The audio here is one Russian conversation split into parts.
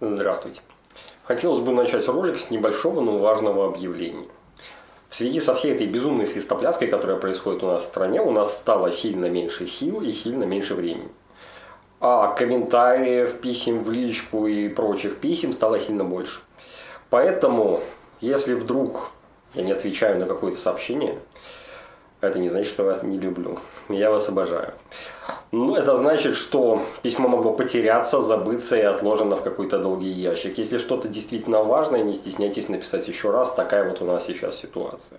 Здравствуйте. Хотелось бы начать ролик с небольшого, но важного объявления. В связи со всей этой безумной свистопляской, которая происходит у нас в стране, у нас стало сильно меньше сил и сильно меньше времени. А комментариев, писем в личку и прочих писем стало сильно больше. Поэтому, если вдруг я не отвечаю на какое-то сообщение, это не значит, что я вас не люблю. Я вас обожаю. Ну, это значит, что письмо могло потеряться, забыться и отложено в какой-то долгий ящик. Если что-то действительно важное, не стесняйтесь написать еще раз. Такая вот у нас сейчас ситуация.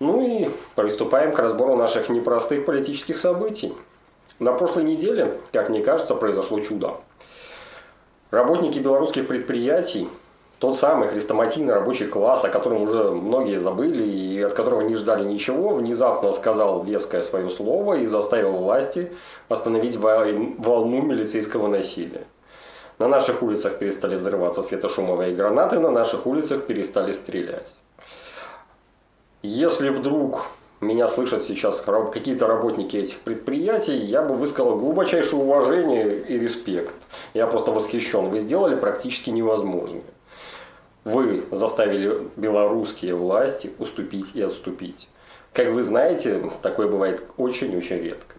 Ну и приступаем к разбору наших непростых политических событий. На прошлой неделе, как мне кажется, произошло чудо. Работники белорусских предприятий тот самый хрестоматийный рабочий класс, о котором уже многие забыли и от которого не ждали ничего, внезапно сказал веское свое слово и заставил власти остановить волну милицейского насилия. На наших улицах перестали взрываться светошумовые гранаты, на наших улицах перестали стрелять. Если вдруг меня слышат сейчас какие-то работники этих предприятий, я бы высказал глубочайшее уважение и респект. Я просто восхищен. Вы сделали практически невозможное вы заставили белорусские власти уступить и отступить. Как вы знаете, такое бывает очень-очень редко.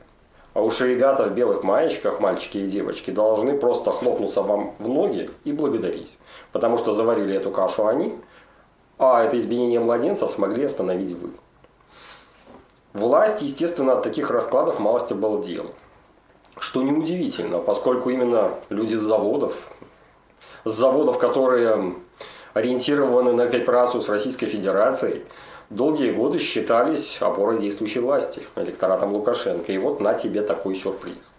А уж ребята в белых маечках, мальчики и девочки, должны просто хлопнуться вам в ноги и благодарить. Потому что заварили эту кашу они, а это избиение младенцев смогли остановить вы. Власть, естественно, от таких раскладов малость обалдела. Что неудивительно, поскольку именно люди с заводов, с заводов, которые ориентированы на кооперацию с Российской Федерацией, долгие годы считались опорой действующей власти, электоратом Лукашенко. И вот на тебе такой сюрприз.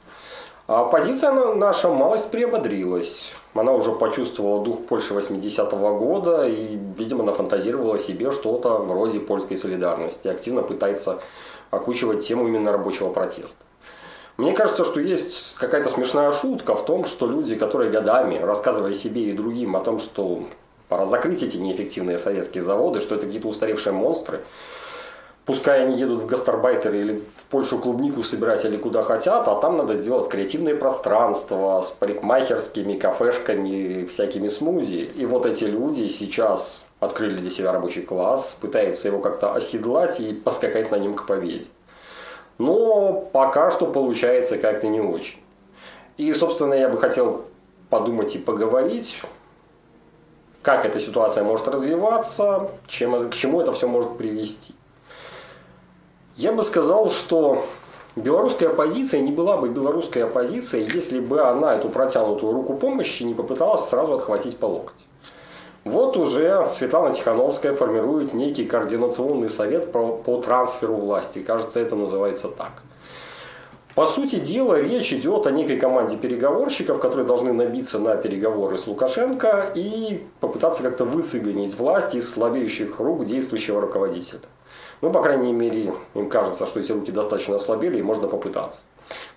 А позиция наша малость приободрилась. Она уже почувствовала дух Польши 80-го года и, видимо, нафантазировала себе что-то вроде польской солидарности. Активно пытается окучивать тему именно рабочего протеста. Мне кажется, что есть какая-то смешная шутка в том, что люди, которые годами рассказывали себе и другим о том, что Пора закрыть эти неэффективные советские заводы, что это какие-то устаревшие монстры. Пускай они едут в гастарбайтеры или в Польшу клубнику собирать или куда хотят, а там надо сделать креативные пространства с парикмахерскими, кафешками, всякими смузи. И вот эти люди сейчас открыли для себя рабочий класс, пытаются его как-то оседлать и поскакать на нем к победе. Но пока что получается как-то не очень. И, собственно, я бы хотел подумать и поговорить как эта ситуация может развиваться, чем, к чему это все может привести. Я бы сказал, что белорусская оппозиция не была бы белорусской оппозицией, если бы она эту протянутую руку помощи не попыталась сразу отхватить по локоть. Вот уже Светлана Тихановская формирует некий координационный совет по, по трансферу власти. Кажется, это называется так. По сути дела, речь идет о некой команде переговорщиков, которые должны набиться на переговоры с Лукашенко и попытаться как-то высыгонить власть из слабеющих рук действующего руководителя. Ну, по крайней мере, им кажется, что эти руки достаточно ослабели и можно попытаться.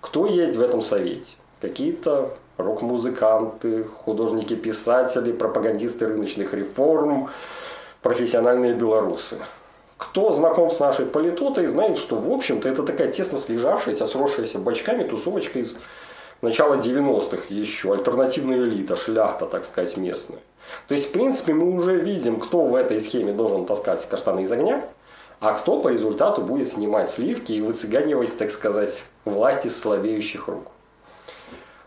Кто есть в этом совете? Какие-то рок-музыканты, художники-писатели, пропагандисты рыночных реформ, профессиональные белорусы кто знаком с нашей политотой, знает, что, в общем-то, это такая тесно слежавшаяся, сросшаяся бочками тусовочка из начала 90-х еще, альтернативная элита, шляхта, так сказать, местная. То есть, в принципе, мы уже видим, кто в этой схеме должен таскать каштаны из огня, а кто по результату будет снимать сливки и выцыганивать, так сказать, власти с слабеющих рук.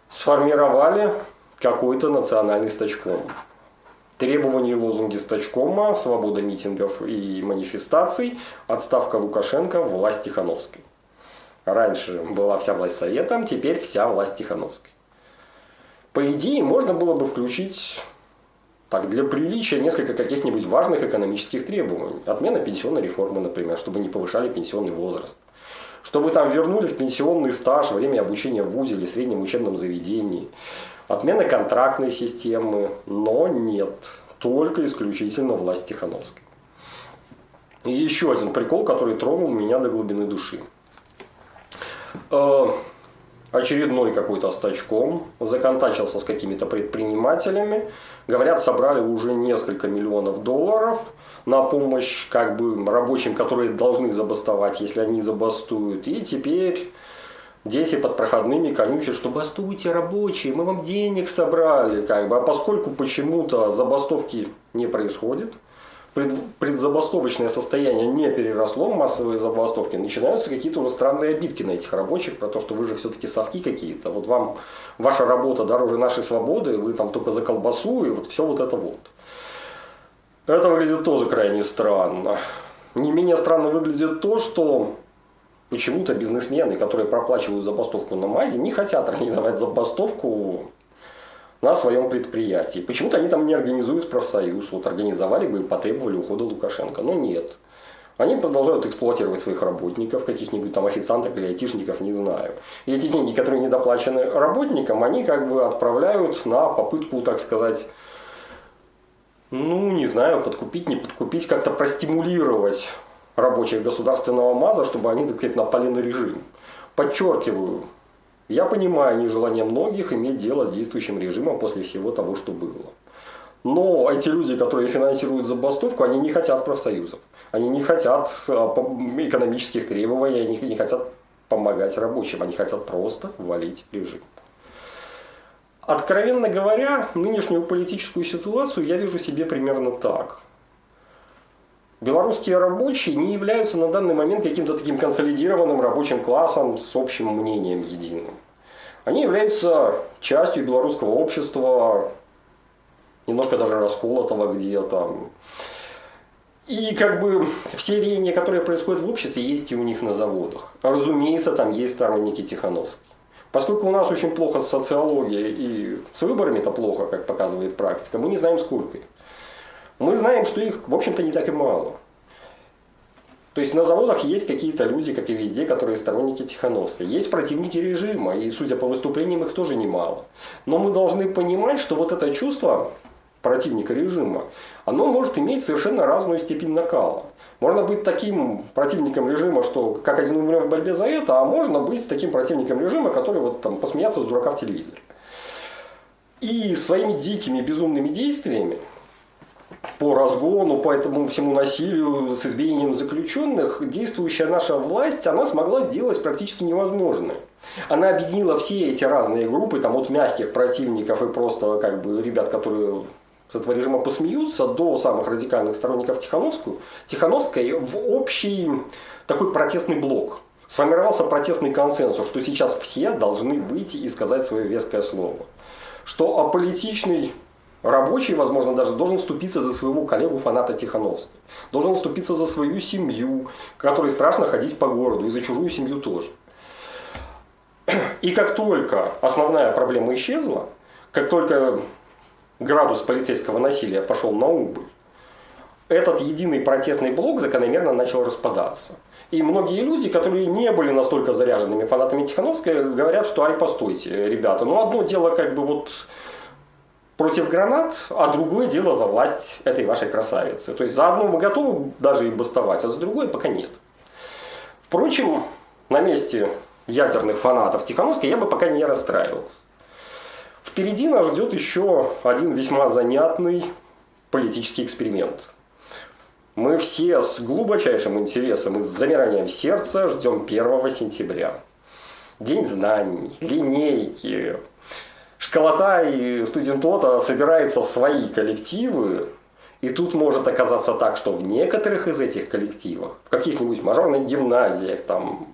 Сформировали какой-то национальный стачком. Требования и лозунги Стачкома, свобода митингов и манифестаций, отставка Лукашенко, власть Тихановской. Раньше была вся власть Советом, теперь вся власть Тихановской. По идее, можно было бы включить так, для приличия несколько каких-нибудь важных экономических требований. Отмена пенсионной реформы, например, чтобы не повышали пенсионный возраст. Чтобы там вернули в пенсионный стаж время обучения в ВУЗе или среднем учебном заведении. Отмена контрактной системы, но нет, только исключительно власть Тихановской. И еще один прикол, который тронул меня до глубины души. Э, очередной какой-то стачком, законтачился с какими-то предпринимателями. Говорят, собрали уже несколько миллионов долларов на помощь как бы рабочим, которые должны забастовать, если они забастуют. И теперь дети под проходными конючат, что бастуйте рабочие, мы вам денег собрали. Как бы. А поскольку почему-то забастовки не происходит, предзабастовочное состояние не переросло в массовые забастовки, начинаются какие-то уже странные обидки на этих рабочих про то, что вы же все-таки совки какие-то. Вот вам ваша работа дороже нашей свободы, вы там только за колбасу и вот все вот это вот. Это выглядит тоже крайне странно. Не менее странно выглядит то, что почему-то бизнесмены, которые проплачивают забастовку на МАЗе, не хотят организовать забастовку на своем предприятии. Почему-то они там не организуют профсоюз. Вот организовали бы и потребовали ухода Лукашенко. Но нет. Они продолжают эксплуатировать своих работников, каких-нибудь там официантов или айтишников, не знаю. И эти деньги, которые недоплачены работникам, они как бы отправляют на попытку, так сказать, ну, не знаю, подкупить, не подкупить, как-то простимулировать рабочих государственного МАЗа, чтобы они, так сказать, напали на режим. Подчеркиваю, я понимаю нежелание многих иметь дело с действующим режимом после всего того, что было. Но эти люди, которые финансируют забастовку, они не хотят профсоюзов. Они не хотят а, экономических требований, они не хотят помогать рабочим, они хотят просто валить режим. Откровенно говоря, нынешнюю политическую ситуацию я вижу себе примерно так. Белорусские рабочие не являются на данный момент каким-то таким консолидированным рабочим классом с общим мнением единым. Они являются частью белорусского общества, немножко даже расколотого где-то. И как бы все рения, которые происходят в обществе, есть и у них на заводах. Разумеется, там есть сторонники Тихановской. Поскольку у нас очень плохо с социологией и с выборами это плохо, как показывает практика, мы не знаем сколько их. Мы знаем, что их, в общем-то, не так и мало. То есть на заводах есть какие-то люди, как и везде, которые сторонники Тихановской. Есть противники режима, и судя по выступлениям их тоже немало. Но мы должны понимать, что вот это чувство противника режима, оно может иметь совершенно разную степень накала. Можно быть таким противником режима, что как один умрем в борьбе за это, а можно быть таким противником режима, который вот там посмеяться с дурака в телевизоре. И своими дикими безумными действиями по разгону, по этому всему насилию с избиением заключенных, действующая наша власть, она смогла сделать практически невозможное. Она объединила все эти разные группы, там от мягких противников и просто как бы ребят, которые с этого режима посмеются, до самых радикальных сторонников Тихановскую, Тихановской в общий такой протестный блок. Сформировался протестный консенсус, что сейчас все должны выйти и сказать свое веское слово. Что аполитичный Рабочий, возможно, даже должен вступиться за своего коллегу-фаната Тихановской. Должен вступиться за свою семью, которой страшно ходить по городу, и за чужую семью тоже. И как только основная проблема исчезла, как только градус полицейского насилия пошел на убыль, этот единый протестный блок закономерно начал распадаться. И многие люди, которые не были настолько заряженными фанатами Тихановской, говорят, что ай, постойте, ребята, ну одно дело как бы вот против гранат, а другое дело за власть этой вашей красавицы. То есть за одно мы готовы даже и бастовать, а за другое пока нет. Впрочем, на месте ядерных фанатов Тихановской я бы пока не расстраивался. Впереди нас ждет еще один весьма занятный политический эксперимент. Мы все с глубочайшим интересом и с замиранием сердца ждем 1 сентября. День знаний, линейки, школота и студентота собирается в свои коллективы, и тут может оказаться так, что в некоторых из этих коллективов, в каких-нибудь мажорных гимназиях, там,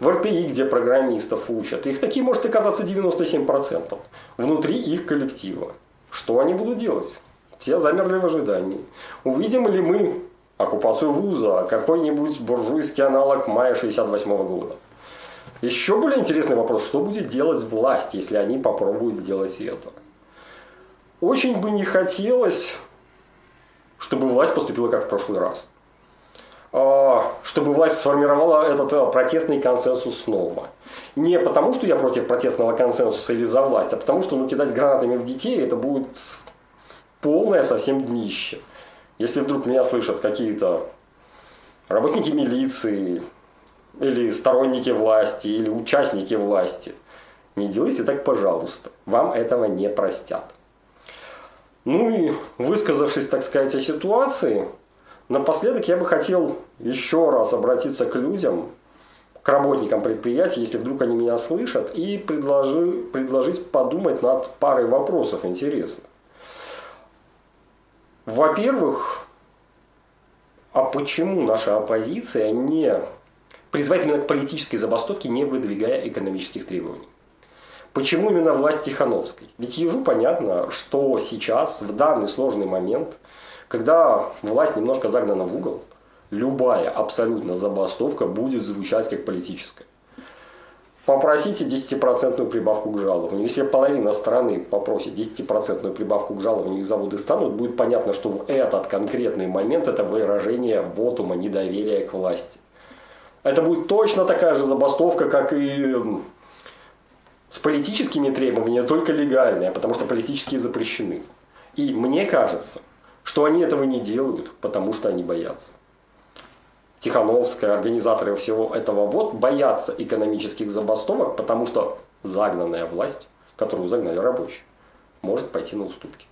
в РТИ, где программистов учат, их такие может оказаться 97% внутри их коллектива. Что они будут делать? Все замерли в ожидании. Увидим ли мы оккупацию вуза, какой-нибудь буржуйский аналог мая 68 года? Еще более интересный вопрос, что будет делать власть, если они попробуют сделать это? Очень бы не хотелось, чтобы власть поступила как в прошлый раз. А, чтобы власть сформировала этот э, протестный консенсус снова. Не потому, что я против протестного консенсуса или за власть, а потому, что ну, кидать гранатами в детей это будет полное совсем днище. Если вдруг меня слышат какие-то работники милиции, или сторонники власти, или участники власти. Не делайте так, пожалуйста. Вам этого не простят. Ну и высказавшись, так сказать, о ситуации, напоследок я бы хотел еще раз обратиться к людям, к работникам предприятий, если вдруг они меня слышат, и предложи, предложить подумать над парой вопросов интересных. Во-первых, а почему наша оппозиция не призывает именно к политической забастовке, не выдвигая экономических требований? Почему именно власть Тихановской? Ведь ежу понятно, что сейчас, в данный сложный момент, когда власть немножко загнана в угол, любая абсолютно забастовка будет звучать как политическая. Попросите 10% прибавку к жалованию. Если половина страны попросит 10% прибавку к жалованию и заводы станут, будет понятно, что в этот конкретный момент это выражение вотума недоверия к власти. Это будет точно такая же забастовка, как и с политическими требованиями, только легальная, потому что политические запрещены. И мне кажется, что они этого не делают, потому что они боятся. Тихановская, организаторы всего этого вот боятся экономических забастовок, потому что загнанная власть, которую загнали рабочие, может пойти на уступки.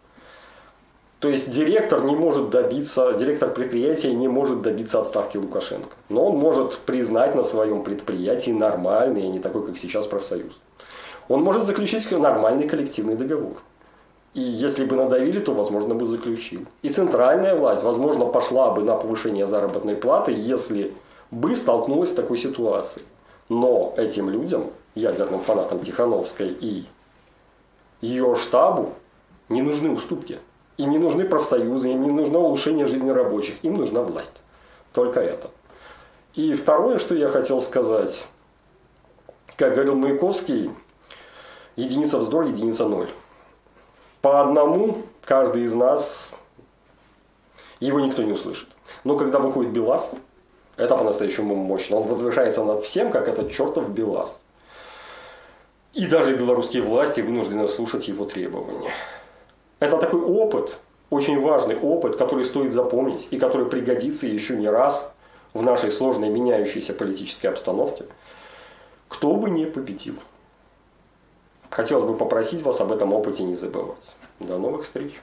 То есть директор не может добиться, директор предприятия не может добиться отставки Лукашенко. Но он может признать на своем предприятии нормальный, а не такой, как сейчас, профсоюз. Он может заключить нормальный коллективный договор. И если бы надавили, то, возможно, бы заключил. И центральная власть, возможно, пошла бы на повышение заработной платы, если бы столкнулась с такой ситуацией. Но этим людям, ядерным фанатам Тихановской и ее штабу, не нужны уступки. Им не нужны профсоюзы, им не нужно улучшение жизни рабочих, им нужна власть. Только это. И второе, что я хотел сказать. Как говорил Маяковский, единица вздор, единица ноль по одному каждый из нас, его никто не услышит. Но когда выходит Белас, это по-настоящему мощно. Он возвышается над всем, как этот чертов Белас. И даже белорусские власти вынуждены слушать его требования. Это такой опыт, очень важный опыт, который стоит запомнить и который пригодится еще не раз в нашей сложной меняющейся политической обстановке, кто бы не победил. Хотелось бы попросить вас об этом опыте не забывать. До новых встреч!